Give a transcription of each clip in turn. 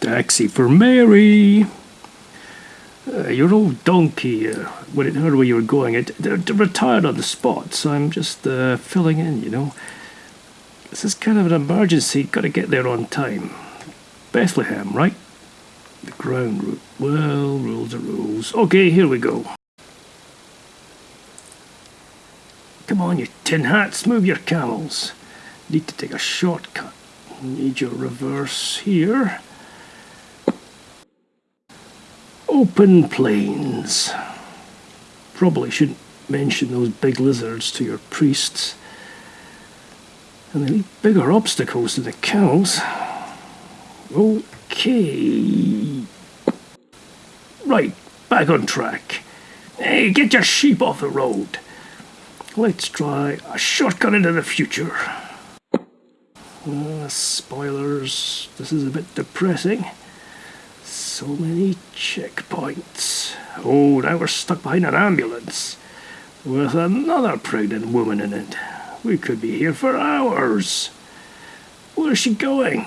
Taxi for Mary. Uh, your old donkey, uh, when it heard where you were going, it, it, it retired on the spot, so I'm just uh, filling in, you know. This is kind of an emergency, gotta get there on time. Bethlehem, right? The ground route. Well, rules are rules. Okay, here we go. Come on, you tin hats, move your camels. Need to take a shortcut. Need your reverse here. Open plains. Probably shouldn't mention those big lizards to your priests. And they leave bigger obstacles to the cows. Okay. Right, back on track. Hey, get your sheep off the road. Let's try a shortcut into the future. Uh, spoilers, this is a bit depressing. So many checkpoints. Oh, now we're stuck behind an ambulance with another pregnant woman in it. We could be here for hours. Where's she going?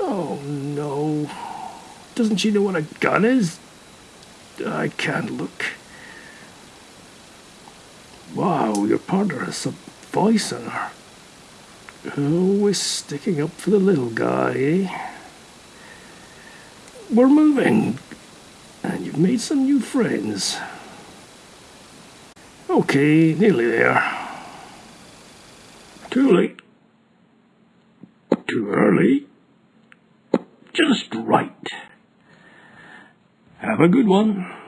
Oh no. Doesn't she know what a gun is? I can't look. Wow, your partner has some voice in her. Always sticking up for the little guy, eh? We're moving. And you've made some new friends. Okay, nearly there. Too late. Too early. Just right. Have a good one.